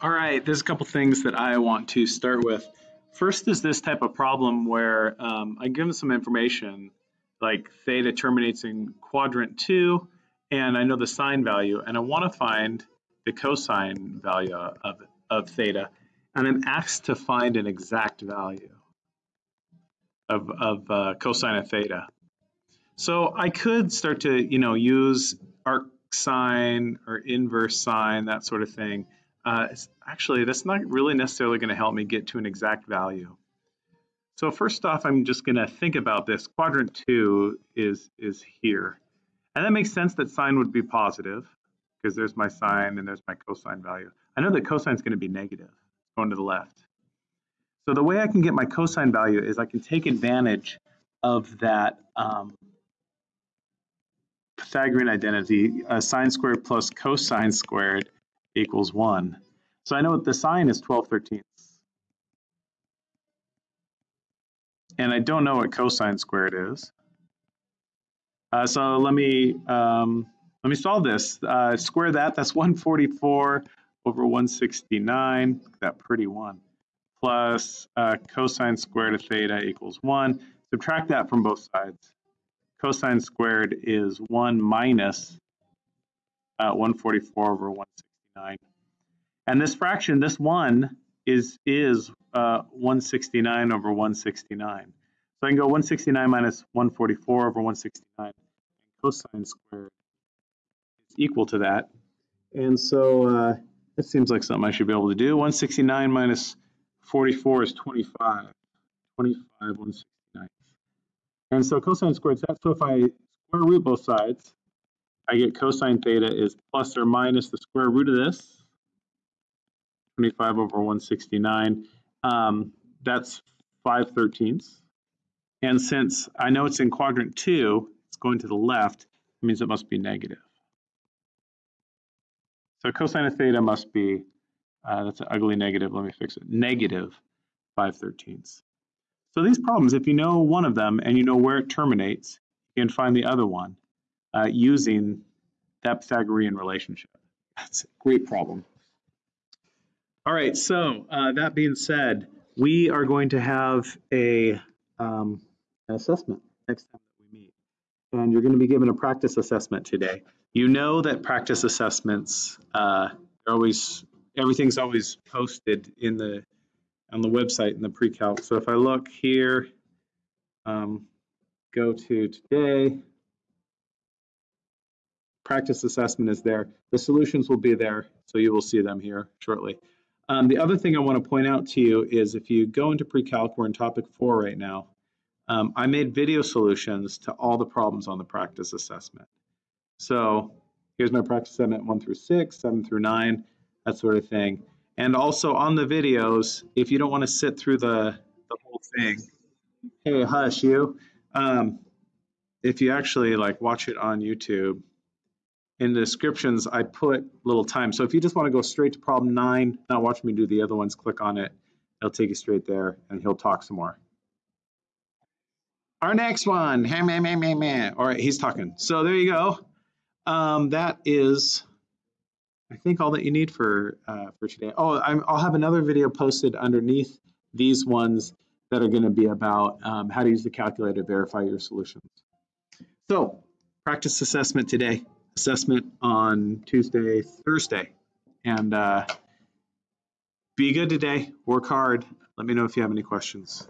All right, there's a couple things that I want to start with. First is this type of problem where um, I give them some information, like theta terminates in quadrant two, and I know the sine value, and I want to find the cosine value of, of theta, and I'm asked to find an exact value of, of uh, cosine of theta. So I could start to, you know, use arc sine or inverse sine, that sort of thing. Uh, actually, that's not really necessarily going to help me get to an exact value. So first off, I'm just going to think about this. Quadrant 2 is, is here. And that makes sense that sine would be positive because there's my sine and there's my cosine value. I know that cosine is going to be negative, going to the left. So the way I can get my cosine value is I can take advantage of that um, Pythagorean identity, uh, sine squared plus cosine squared equals 1. So I know the sine is 12 thirteenths. And I don't know what cosine squared is. Uh, so let me um, let me solve this. Uh, square that, that's 144 over 169, that pretty one, plus uh, cosine squared of theta equals 1. Subtract that from both sides. Cosine squared is 1 minus, uh, 144 over 169. And this fraction, this 1, is, is uh, 169 over 169. So I can go 169 minus 144 over 169. And cosine squared is equal to that. And so uh, it seems like something I should be able to do. 169 minus 44 is 25. 25, 169. And so cosine squared is that. So if I square root both sides, I get cosine theta is plus or minus the square root of this, 25 over 169. Um, that's 5 thirteenths. And since I know it's in quadrant 2, it's going to the left, it means it must be negative. So cosine of theta must be, uh, that's an ugly negative, let me fix it, negative 5 thirteenths. So these problems, if you know one of them and you know where it terminates, you can find the other one uh, using that Pythagorean relationship. That's a great problem. All right, so uh, that being said, we are going to have a um, an assessment next time that we meet. And you're going to be given a practice assessment today. You know that practice assessments uh, are always everything's always posted in the on the website in the pre-calc. So if I look here, um, go to today, practice assessment is there. The solutions will be there, so you will see them here shortly. Um, the other thing I want to point out to you is if you go into pre-calc, we're in topic four right now, um, I made video solutions to all the problems on the practice assessment. So here's my practice assessment one through six, seven through nine, that sort of thing. And also on the videos, if you don't want to sit through the, the whole thing, hey, hush you. Um, if you actually like watch it on YouTube, in the descriptions, I put little time. So if you just want to go straight to problem nine, not watch me do the other ones, click on it. It'll take you straight there and he'll talk some more. Our next one, all right, he's talking. So there you go. Um, that is I think all that you need for uh, for today. Oh, i will have another video posted underneath these ones that are going to be about um, how to use the calculator to verify your solutions. So, practice assessment today, assessment on Tuesday, Thursday, and uh, be good today. Work hard. Let me know if you have any questions.